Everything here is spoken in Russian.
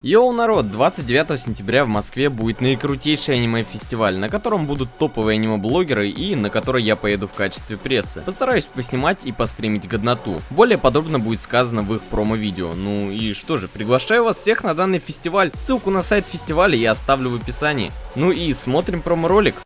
Йоу, народ, 29 сентября в Москве будет наикрутейший аниме-фестиваль, на котором будут топовые аниме-блогеры и на который я поеду в качестве прессы. Постараюсь поснимать и постримить годноту. Более подробно будет сказано в их промо-видео. Ну и что же, приглашаю вас всех на данный фестиваль. Ссылку на сайт фестиваля я оставлю в описании. Ну и смотрим промо-ролик.